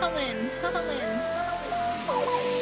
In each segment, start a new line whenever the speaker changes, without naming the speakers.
Holland, Holland.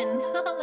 Faye,